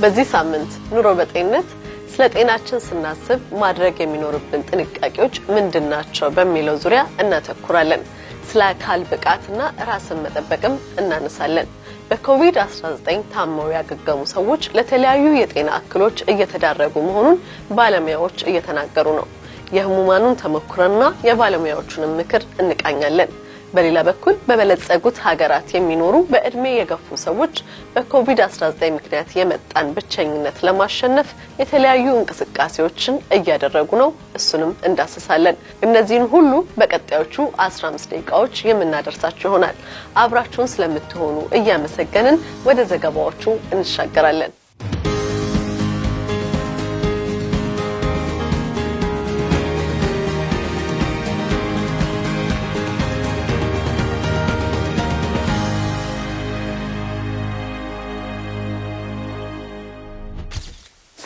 በዚህ ሳምንት ኑሮ በጤንነት ስለ ጤናችን ስናስብ ማድረግ የሚኖርብን ጥንቃቄዎች ምንድን ናቸው በሚለው ዙሪያ እናተኩራለን። ስለ አካል ብቃትና ራስን መጠበቅም እናነሳለን። በኮቪድ-19 ታመው ያገገሙ ሰዎች ለተለያዩ የጤና እክሎች እየተዳረጉ መሆኑን ባለሙያዎች እየተናገሩ ነው። የህሙማኑን ተሞክሮና የባለሙያዎቹንም ምክር እንቃኛለን። በሌላ በኩል በበለጸጉት ሀገራት የሚኖሩ በእድሜ የገፉ ሰዎች በኮቪድ-19 ምክንያት የመጣን ብቸኝነት ለማሸነፍ የተለያዩ እንቅስቃሴዎችን እያደረጉ ነው። እሱንም እንዳስሳለን። እነዚህን ሁሉ በቀጣዮቹ 15 ደቂቃዎች የምናደርሳችሁ ይሆናል። አብራችሁን ስለምትሆኑ እያመሰገንን ወደ ዘገባዎቹ እንሻገራለን።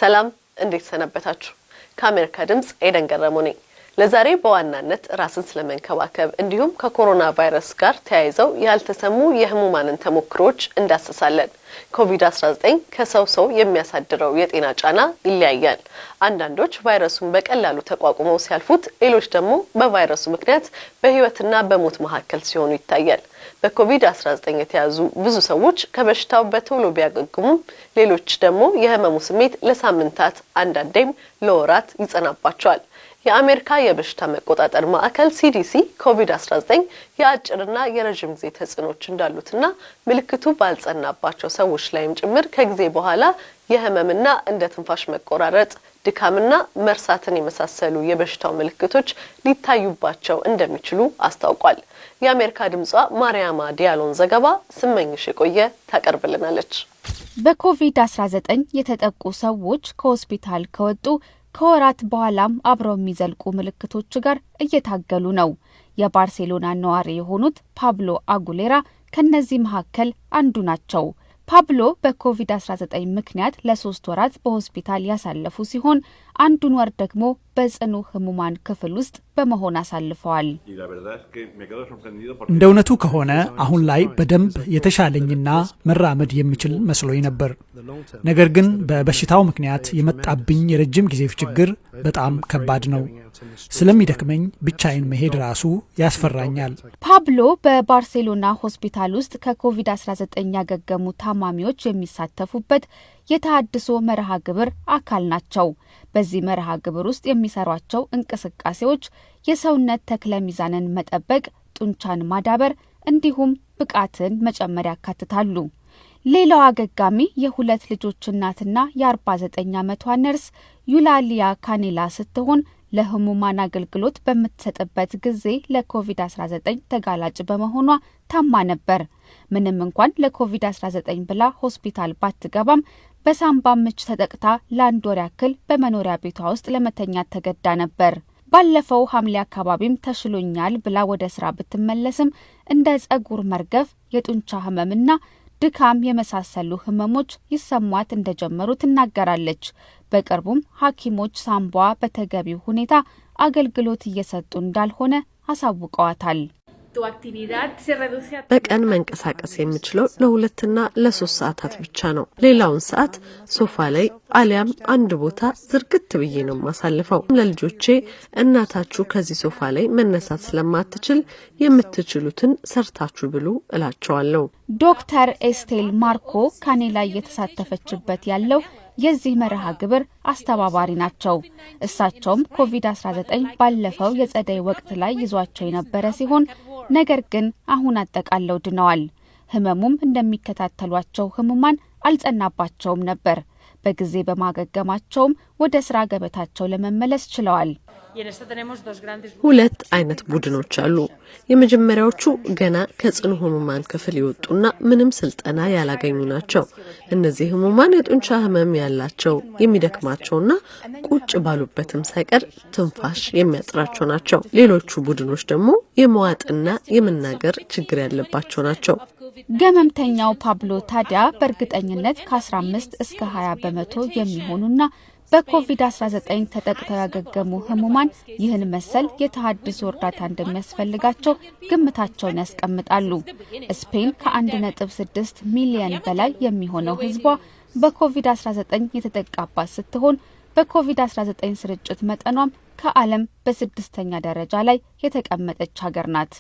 ሰላም እንዴት ሰነበታችሁ? ከአሜሪካ ድምፅ ኤደን ገረሙ ነኝ። ለዛሬ በዋናነት ራስን ስለመንከባከብ እንዲሁም ከኮሮና ቫይረስ ጋር ተያይዘው ያልተሰሙ የህሙማንን ተሞክሮዎች እንዳስሳለን። ኮቪድ-19 ከሰው ሰው የሚያሳድረው የጤና ጫና ይለያያል። አንዳንዶች ቫይረሱን በቀላሉ ተቋቁመው ሲያልፉት፣ ሌሎች ደግሞ በቫይረሱ ምክንያት በህይወትና በሞት መካከል ሲሆኑ ይታያል። በኮቪድ-19 የተያዙ ብዙ ሰዎች ከበሽታው በቶሎ ቢያገግሙም ሌሎች ደግሞ የህመሙ ስሜት ለሳምንታት አንዳንዴም ለወራት ይጸናባቸዋል። የአሜሪካ የበሽታ መቆጣጠር ማዕከል ሲዲሲ ኮቪድ-19 የአጭርና የረዥም ጊዜ ተጽዕኖች እንዳሉትና ምልክቱ ባልጸናባቸው ሰዎች ላይም ጭምር ከጊዜ በኋላ የህመምና እንደ ትንፋሽ መቆራረጥ፣ ድካምና መርሳትን የመሳሰሉ የበሽታው ምልክቶች ሊታዩባቸው እንደሚችሉ አስታውቋል። የአሜሪካ ድምጿ ማርያማ ዲያሎን ዘገባ ስመኝሽ የቆየ ታቀርብልናለች። በኮቪድ-19 የተጠቁ ሰዎች ከሆስፒታል ከወጡ ከወራት በኋላም አብረው የሚዘልቁ ምልክቶች ጋር እየታገሉ ነው። የባርሴሎና ነዋሪ የሆኑት ፓብሎ አጉሌራ ከነዚህ መካከል አንዱ ናቸው። ፓብሎ በኮቪድ-19 ምክንያት ለሶስት ወራት በሆስፒታል ያሳለፉ ሲሆን አንዱን ወር ደግሞ በጽኑ ህሙማን ክፍል ውስጥ በመሆን አሳልፈዋል። እንደ እውነቱ ከሆነ አሁን ላይ በደንብ የተሻለኝና መራመድ የምችል መስሎኝ ነበር። ነገር ግን በበሽታው ምክንያት የመጣብኝ የረጅም ጊዜ ችግር በጣም ከባድ ነው። ስለሚደክመኝ ብቻዬን መሄድ ራሱ ያስፈራኛል። ፓብሎ በባርሴሎና ሆስፒታል ውስጥ ከኮቪድ-19 ያገገሙ ታማሚዎች የሚሳተፉበት የተሃድሶ መርሃ ግብር አካል ናቸው። በዚህ መርሃ ግብር ውስጥ የሚሰሯቸው እንቅስቃሴዎች የሰውነት ተክለ ሚዛንን መጠበቅ፣ ጡንቻን ማዳበር እንዲሁም ብቃትን መጨመር ያካትታሉ። ሌላው አገጋሚ የሁለት ልጆች እናትና የ49 ዓመቷ ነርስ ዩላሊያ ካኔላ ስትሆን ለህሙማን አገልግሎት በምትሰጥበት ጊዜ ለኮቪድ-19 ተጋላጭ በመሆኗ ታማ ነበር። ምንም እንኳን ለኮቪድ-19 ብላ ሆስፒታል ባትገባም በሳምባ ምች ተጠቅታ ለአንድ ወር ያክል በመኖሪያ ቤቷ ውስጥ ለመተኛት ተገዳ ነበር። ባለፈው ሐምሌ አካባቢም ተሽሎኛል ብላ ወደ ስራ ብትመለስም እንደ ጸጉር መርገፍ፣ የጡንቻ ህመምና ድካም የመሳሰሉ ህመሞች ይሰሟት እንደጀመሩ ትናገራለች። በቅርቡም ሐኪሞች ሳምቧ በተገቢው ሁኔታ አገልግሎት እየሰጡ እንዳልሆነ አሳውቀዋታል። በቀን መንቀሳቀስ የምችለው ለሁለትና ለሶስት ሰዓታት ብቻ ነው። ሌላውን ሰዓት ሶፋ ላይ አሊያም አንድ ቦታ ዝርግት ብዬ ነው የማሳልፈው። ለልጆቼ እናታችሁ ከዚህ ሶፋ ላይ መነሳት ስለማትችል የምትችሉትን ሰርታችሁ ብሉ እላቸዋለሁ። ዶክተር ኤስቴል ማርኮ ካኔላ እየተሳተፈችበት ያለው የዚህ መርሃ ግብር አስተባባሪ ናቸው። እሳቸውም ኮቪድ-19 ባለፈው የጸደይ ወቅት ላይ ይዟቸው የነበረ ሲሆን ነገር ግን አሁን አጠቃለው ድነዋል። ህመሙም እንደሚከታተሏቸው ህሙማን አልጸናባቸውም ነበር። በጊዜ በማገገማቸውም ወደ ስራ ገበታቸው ለመመለስ ችለዋል። ሁለት አይነት ቡድኖች አሉ። የመጀመሪያዎቹ ገና ከጽኑ ህሙማን ክፍል የወጡና ምንም ስልጠና ያላገኙ ናቸው። እነዚህ ህሙማን የጡንቻ ህመም ያላቸው የሚደክማቸውና ቁጭ ባሉበትም ሳይቀር ትንፋሽ የሚያጥራቸው ናቸው። ሌሎቹ ቡድኖች ደግሞ የመዋጥና የመናገር ችግር ያለባቸው ናቸው። ገመምተኛው ፓብሎ ታዲያ በእርግጠኝነት ከ15 እስከ 20 በመቶ የሚሆኑና በኮቪድ-19 ተጠቅተው ያገገሙ ህሙማን ይህን መሰል የተሃድሶ እርዳታ እንደሚያስፈልጋቸው ግምታቸውን ያስቀምጣሉ። ስፔን ከ1.6 ሚሊየን በላይ የሚሆነው ህዝቧ በኮቪድ-19 የተጠቃባት ስትሆን በኮቪድ-19 ስርጭት መጠኗም ከዓለም በስድስተኛ ደረጃ ላይ የተቀመጠች ሀገር ናት።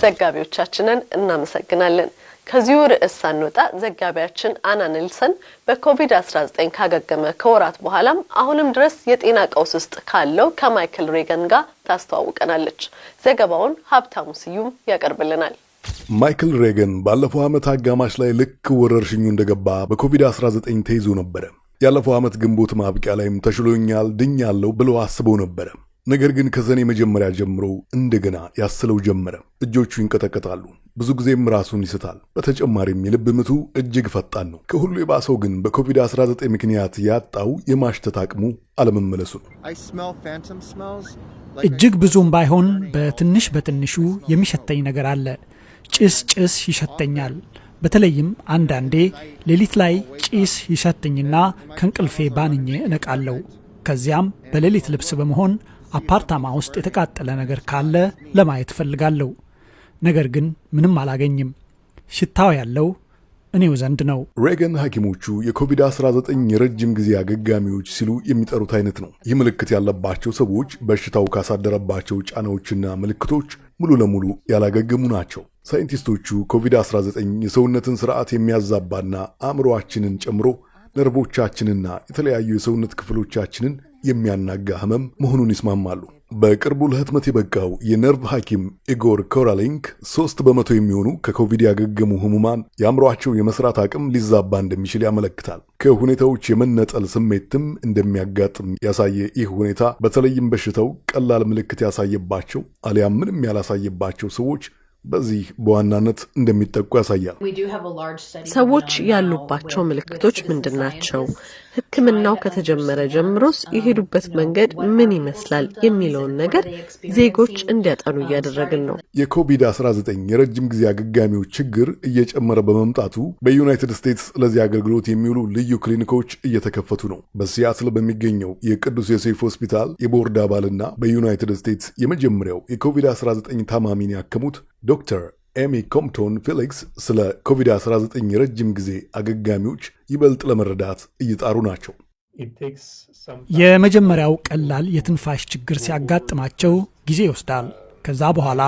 ዘጋቢዎቻችንን እናመሰግናለን። ከዚሁ ርዕስ ሳንወጣ ዘጋቢያችን አና ኔልሰን በኮቪድ-19 ካገገመ ከወራት በኋላም አሁንም ድረስ የጤና ቀውስ ውስጥ ካለው ከማይክል ሬገን ጋር ታስተዋውቀናለች። ዘገባውን ሀብታሙ ስዩም ያቀርብልናል። ማይክል ሬገን ባለፈው ዓመት አጋማሽ ላይ ልክ ወረርሽኙ እንደገባ በኮቪድ-19 ተይዞ ነበረ። ያለፈው ዓመት ግንቦት ማብቂያ ላይም ተሽሎኛል፣ ድኛለሁ ብሎ አስበው ነበረ። ነገር ግን ከሰኔ መጀመሪያ ጀምሮ እንደገና ያስለው ጀመረ። እጆቹ ይንቀጠቀጣሉ፣ ብዙ ጊዜም ራሱን ይስታል። በተጨማሪም የልብ ምቱ እጅግ ፈጣን ነው። ከሁሉ የባሰው ግን በኮቪድ-19 ምክንያት ያጣው የማሽተት አቅሙ አለመመለሱ ነው። እጅግ ብዙም ባይሆን በትንሽ በትንሹ የሚሸተኝ ነገር አለ። ጭስ ጭስ ይሸተኛል። በተለይም አንዳንዴ ሌሊት ላይ ጭስ ይሸተኝና ከእንቅልፌ ባንኜ እነቃለሁ። ከዚያም በሌሊት ልብስ በመሆን አፓርታማ ውስጥ የተቃጠለ ነገር ካለ ለማየት እፈልጋለሁ። ነገር ግን ምንም አላገኝም። ሽታው ያለው እኔው ዘንድ ነው። ሬገን ሐኪሞቹ የኮቪድ-19 የረጅም ጊዜ አገጋሚዎች ሲሉ የሚጠሩት አይነት ነው። ይህ ምልክት ያለባቸው ሰዎች በሽታው ካሳደረባቸው ጫናዎችና ምልክቶች ሙሉ ለሙሉ ያላገገሙ ናቸው። ሳይንቲስቶቹ ኮቪድ-19 የሰውነትን ስርዓት የሚያዛባና አእምሮአችንን ጨምሮ ነርቮቻችንና የተለያዩ የሰውነት ክፍሎቻችንን የሚያናጋ ህመም መሆኑን ይስማማሉ። በቅርቡ ለህትመት የበቃው የነርቭ ሐኪም ኢጎር ኮራሊንክ ሶስት በመቶ የሚሆኑ ከኮቪድ ያገገሙ ህሙማን የአእምሯቸው የመስራት አቅም ሊዛባ እንደሚችል ያመለክታል። ከሁኔታዎች የመነጠል ስሜትም እንደሚያጋጥም ያሳየ ይህ ሁኔታ በተለይም በሽታው ቀላል ምልክት ያሳየባቸው አሊያም ምንም ያላሳየባቸው ሰዎች በዚህ በዋናነት እንደሚጠቁ ያሳያል። ሰዎች ያሉባቸው ምልክቶች ምንድን ናቸው? ሕክምናው ከተጀመረ ጀምሮስ የሄዱበት መንገድ ምን ይመስላል የሚለውን ነገር ዜጎች እንዲያጠኑ እያደረግን ነው። የኮቪድ-19 የረጅም ጊዜ አገጋሚዎች ችግር እየጨመረ በመምጣቱ በዩናይትድ ስቴትስ ለዚህ አገልግሎት የሚውሉ ልዩ ክሊኒኮች እየተከፈቱ ነው። በሲያትል በሚገኘው የቅዱስ ዮሴፍ ሆስፒታል የቦርድ አባልና በዩናይትድ ስቴትስ የመጀመሪያው የኮቪድ-19 ታማሚን ያከሙት ዶክተር ኤሚ ኮምፕቶን ፌሊክስ ስለ ኮቪድ-19 የረጅም ጊዜ አገጋሚዎች ይበልጥ ለመረዳት እየጣሩ ናቸው። የመጀመሪያው ቀላል የትንፋሽ ችግር ሲያጋጥማቸው ጊዜ ይወስዳል። ከዛ በኋላ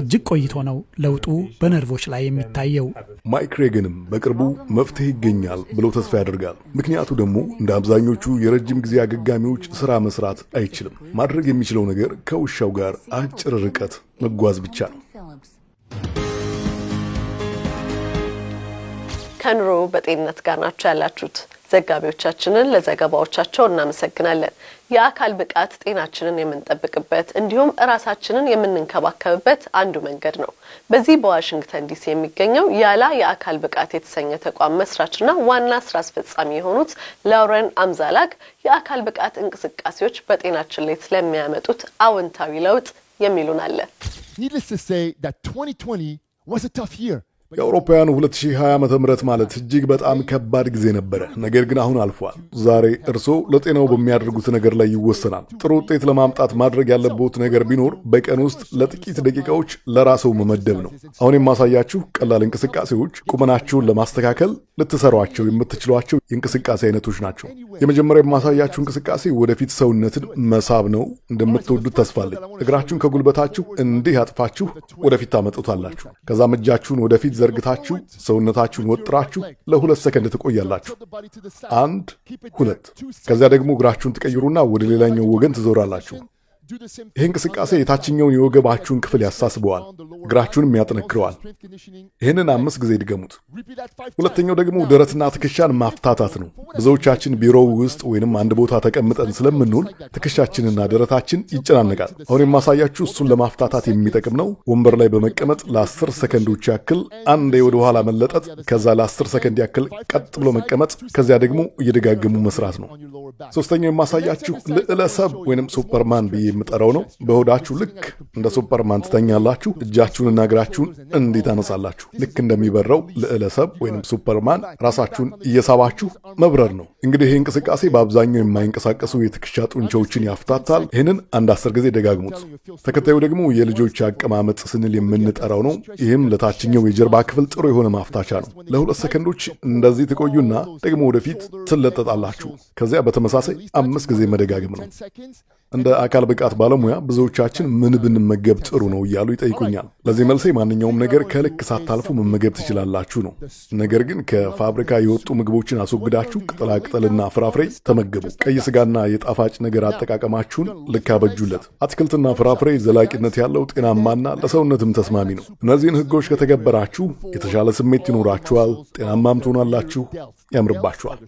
እጅግ ቆይቶ ነው ለውጡ በነርቮች ላይ የሚታየው። ማይክ ሬገንም በቅርቡ መፍትሄ ይገኛል ብሎ ተስፋ ያደርጋል። ምክንያቱ ደግሞ እንደ አብዛኞቹ የረጅም ጊዜ አገጋሚዎች ስራ መስራት አይችልም። ማድረግ የሚችለው ነገር ከውሻው ጋር አጭር ርቀት መጓዝ ብቻ ነው። ከኑሮ በጤንነት ጋር ናቸው ያላችሁት። ዘጋቢዎቻችንን ለዘገባዎቻቸው እናመሰግናለን። የአካል ብቃት ጤናችንን የምንጠብቅበት እንዲሁም እራሳችንን የምንንከባከብበት አንዱ መንገድ ነው። በዚህ በዋሽንግተን ዲሲ የሚገኘው ያላ የአካል ብቃት የተሰኘ ተቋም መስራችና ዋና ስራ አስፈጻሚ የሆኑት ላውረን አምዛላግ የአካል ብቃት እንቅስቃሴዎች በጤናችን ላይ ስለሚያመጡት አዎንታዊ ለውጥ የሚሉን አለ። የአውሮፓውያኑ 2020 ዓ ም ማለት እጅግ በጣም ከባድ ጊዜ ነበረ። ነገር ግን አሁን አልፏል። ዛሬ እርስዎ ለጤናው በሚያደርጉት ነገር ላይ ይወሰናል። ጥሩ ውጤት ለማምጣት ማድረግ ያለብዎት ነገር ቢኖር በቀን ውስጥ ለጥቂት ደቂቃዎች ለራስዎ መመደብ ነው። አሁን የማሳያችሁ ቀላል እንቅስቃሴዎች ቁመናችሁን ለማስተካከል ልትሰሯቸው የምትችሏቸው የእንቅስቃሴ አይነቶች ናቸው። የመጀመሪያ የማሳያችሁ እንቅስቃሴ ወደፊት ሰውነትን መሳብ ነው። እንደምትወዱት ተስፋለኝ። እግራችሁን ከጉልበታችሁ እንዲህ አጥፋችሁ ወደፊት ታመጡታላችሁ። ከዛም እጃችሁን ወደፊት ዘርግታችሁ ሰውነታችሁን ወጥራችሁ ለሁለት ሰከንድ ትቆያላችሁ። አንድ ሁለት። ከዚያ ደግሞ እግራችሁን ትቀይሩና ወደ ሌላኛው ወገን ትዞራላችሁ። ይህ እንቅስቃሴ የታችኛውን የወገባችሁን ክፍል ያሳስበዋል፣ እግራችሁንም ያጠነክረዋል። ይህንን አምስት ጊዜ ድገሙት። ሁለተኛው ደግሞ ደረትና ትከሻን ማፍታታት ነው። ብዙዎቻችን ቢሮው ውስጥ ወይንም አንድ ቦታ ተቀምጠን ስለምንውል ትከሻችንና ደረታችን ይጨናነቃል። አሁን የማሳያችሁ እሱን ለማፍታታት የሚጠቅም ነው። ወንበር ላይ በመቀመጥ ለአስር ሰከንዶች ያክል አንዴ ወደ ኋላ መለጠጥ፣ ከዛ ለአስር ሰከንድ ያክል ቀጥ ብሎ መቀመጥ፣ ከዚያ ደግሞ እየደጋገሙ መስራት ነው። ሶስተኛው የማሳያችሁ ልዕለ ሰብ ወይንም ሱፐርማን ብዬ የምጠራው ነው። በሆዳችሁ ልክ እንደ ሱፐርማን ትተኛላችሁ። እጃችሁንና እግራችሁን እንዲህ ታነሳላችሁ። ልክ እንደሚበረው ልዕለ ሰብ ወይም ሱፐርማን ራሳችሁን እየሳባችሁ መብረር ነው። እንግዲህ ይህ እንቅስቃሴ በአብዛኛው የማይንቀሳቀሱ የትከሻ ጡንቻዎችን ያፍታታል። ይህንን አንድ አስር ጊዜ ደጋግሙት። ተከታዩ ደግሞ የልጆች አቀማመጥ ስንል የምንጠራው ነው። ይህም ለታችኛው የጀርባ ክፍል ጥሩ የሆነ ማፍታቻ ነው። ለሁለት ሰከንዶች እንደዚህ ትቆዩና ደግሞ ወደፊት ትለጠጣላችሁ። ከዚያ በተመሳሳይ አምስት ጊዜ መደጋገም ነው። እንደ አካል ብቃት ባለሙያ ብዙዎቻችን ምን ብንመገብ ጥሩ ነው እያሉ ይጠይቁኛል። ለዚህ መልሴ ማንኛውም ነገር ከልክ ሳታልፉ መመገብ ትችላላችሁ ነው። ነገር ግን ከፋብሪካ የወጡ ምግቦችን አስወግዳችሁ ቅጠላቅጠልና ፍራፍሬ ተመገቡ። ቀይ ስጋና የጣፋጭ ነገር አጠቃቀማችሁን ልክ አበጁለት። አትክልትና ፍራፍሬ ዘላቂነት ያለው ጤናማና ለሰውነትም ተስማሚ ነው። እነዚህን ሕጎች ከተገበራችሁ የተሻለ ስሜት ይኖራችኋል፣ ጤናማም ትሆናላችሁ፣ ያምርባችኋል።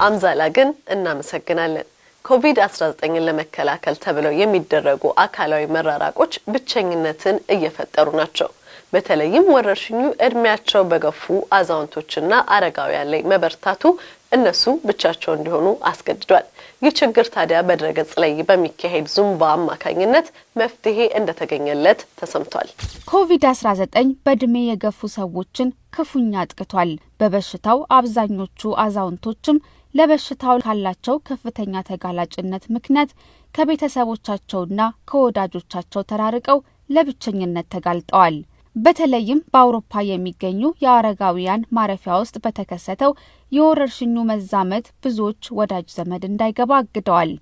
አምዛላ ግን እናመሰግናለን። ኮቪድ-19ን ለመከላከል ተብለው የሚደረጉ አካላዊ መራራቆች ብቸኝነትን እየፈጠሩ ናቸው። በተለይም ወረርሽኙ እድሜያቸው በገፉ አዛውንቶችና አረጋውያን ላይ መበርታቱ እነሱ ብቻቸው እንዲሆኑ አስገድዷል። ይህ ችግር ታዲያ በድረገጽ ላይ በሚካሄድ ዙምባ አማካኝነት መፍትሄ እንደተገኘለት ተሰምቷል። ኮቪድ-19 በእድሜ የገፉ ሰዎችን ክፉኛ አጥቅቷል። በበሽታው አብዛኞቹ አዛውንቶችም ለበሽታው ካላቸው ከፍተኛ ተጋላጭነት ምክንያት ከቤተሰቦቻቸውና ከወዳጆቻቸው ተራርቀው ለብቸኝነት ተጋልጠዋል። በተለይም በአውሮፓ የሚገኙ የአረጋውያን ማረፊያ ውስጥ በተከሰተው የወረርሽኙ መዛመት ብዙዎች ወዳጅ ዘመድ እንዳይገባ አግደዋል።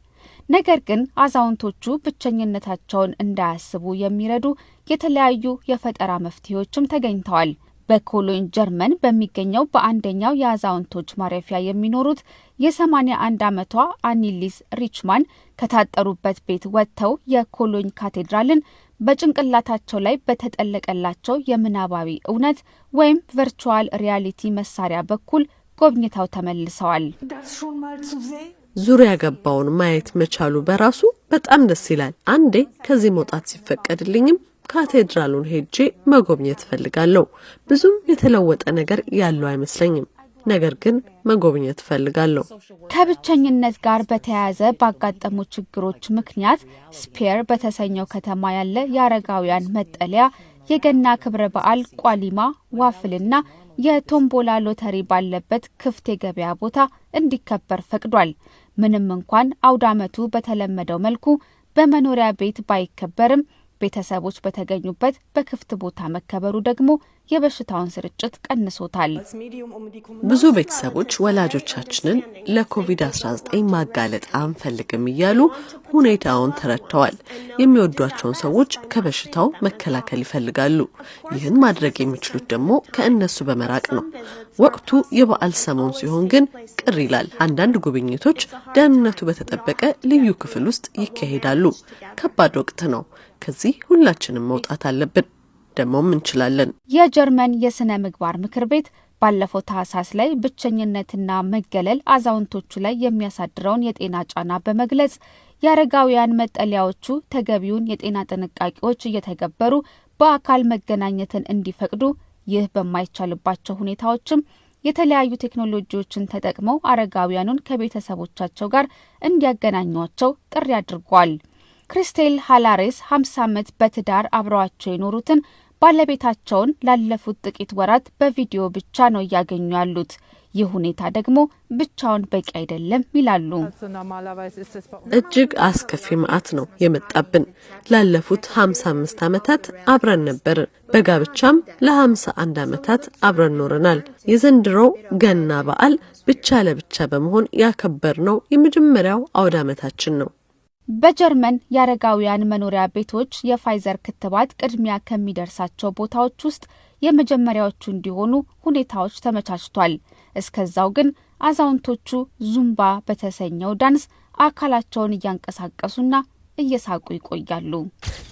ነገር ግን አዛውንቶቹ ብቸኝነታቸውን እንዳያስቡ የሚረዱ የተለያዩ የፈጠራ መፍትሄዎችም ተገኝተዋል። በኮሎኝ ጀርመን በሚገኘው በአንደኛው የአዛውንቶች ማረፊያ የሚኖሩት የሰማኒያ አንድ ዓመቷ አኒሊስ ሪችማን ከታጠሩበት ቤት ወጥተው የኮሎኝ ካቴድራልን በጭንቅላታቸው ላይ በተጠለቀላቸው የምናባዊ እውነት ወይም virtual reality መሳሪያ በኩል ጎብኝተው ተመልሰዋል። ዙሪያ ገባውን ማየት መቻሉ በራሱ በጣም ደስ ይላል። አንዴ ከዚህ መውጣት ሲፈቀድልኝም ካቴድራሉን ሄጄ መጎብኘት እፈልጋለሁ። ብዙም የተለወጠ ነገር ያለው አይመስለኝም፣ ነገር ግን መጎብኘት እፈልጋለሁ። ከብቸኝነት ጋር በተያያዘ ባጋጠሙ ችግሮች ምክንያት ስፔር በተሰኘው ከተማ ያለ የአረጋውያን መጠለያ የገና ክብረ በዓል ቋሊማ፣ ዋፍልና የቶምቦላ ሎተሪ ባለበት ክፍት የገበያ ቦታ እንዲከበር ፈቅዷል። ምንም እንኳን አውደ ዓመቱ በተለመደው መልኩ በመኖሪያ ቤት ባይከበርም ቤተሰቦች በተገኙበት በክፍት ቦታ መከበሩ ደግሞ የበሽታውን ስርጭት ቀንሶታል። ብዙ ቤተሰቦች ወላጆቻችንን ለኮቪድ-19 ማጋለጥ አንፈልግም እያሉ ሁኔታውን ተረድተዋል። የሚወዷቸውን ሰዎች ከበሽታው መከላከል ይፈልጋሉ። ይህን ማድረግ የሚችሉት ደግሞ ከእነሱ በመራቅ ነው። ወቅቱ የበዓል ሰሞን ሲሆን ግን ቅር ይላል። አንዳንድ ጉብኝቶች ደህንነቱ በተጠበቀ ልዩ ክፍል ውስጥ ይካሄዳሉ። ከባድ ወቅት ነው። ከዚህ ሁላችንም መውጣት አለብን። ደግሞም እንችላለን። የጀርመን የስነ ምግባር ምክር ቤት ባለፈው ታህሳስ ላይ ብቸኝነትና መገለል አዛውንቶቹ ላይ የሚያሳድረውን የጤና ጫና በመግለጽ የአረጋውያን መጠለያዎቹ ተገቢውን የጤና ጥንቃቄዎች እየተገበሩ በአካል መገናኘትን እንዲፈቅዱ፣ ይህ በማይቻልባቸው ሁኔታዎችም የተለያዩ ቴክኖሎጂዎችን ተጠቅመው አረጋውያኑን ከቤተሰቦቻቸው ጋር እንዲያገናኟቸው ጥሪ አድርጓል። ክሪስቴል ሃላሬስ 50 ዓመት በትዳር አብረዋቸው የኖሩትን ባለቤታቸውን ላለፉት ጥቂት ወራት በቪዲዮ ብቻ ነው እያገኙ ያሉት። ይህ ሁኔታ ደግሞ ብቻውን በቂ አይደለም ይላሉ። እጅግ አስከፊ መዓት ነው የመጣብን። ላለፉት 55 ዓመታት አብረን ነበርን። በጋብቻም ለ51 ዓመታት አብረን ኖረናል። የዘንድሮው ገና በዓል ብቻ ለብቻ በመሆን ያከበርነው የመጀመሪያው አውደ ዓመታችን ነው። በጀርመን የአረጋውያን መኖሪያ ቤቶች የፋይዘር ክትባት ቅድሚያ ከሚደርሳቸው ቦታዎች ውስጥ የመጀመሪያዎቹ እንዲሆኑ ሁኔታዎች ተመቻችቷል። እስከዛው ግን አዛውንቶቹ ዙምባ በተሰኘው ዳንስ አካላቸውን እያንቀሳቀሱና እየሳቁ ይቆያሉ።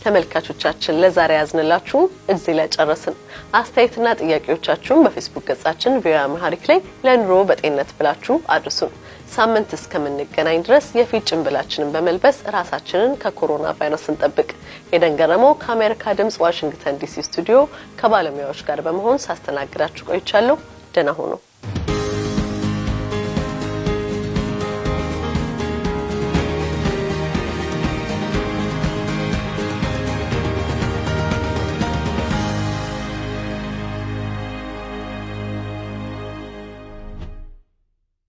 ተመልካቾቻችን ለዛሬ ያዝንላችሁ እዚህ ላይ ጨረስን። አስተያየትና ጥያቄዎቻችሁን በፌስቡክ ገጻችን ቪኦኤ አማርኛ ላይ ለኑሮ በጤንነት ብላችሁ አድርሱን። ሳምንት እስከምንገናኝ ድረስ የፊት ጭንብላችንን በመልበስ ራሳችንን ከኮሮና ቫይረስ እንጠብቅ። ኤደን ገረመው ከአሜሪካ ድምጽ ዋሽንግተን ዲሲ ስቱዲዮ ከባለሙያዎች ጋር በመሆን ሳስተናግዳችሁ ቆይቻለሁ። ደህና ሁኑ።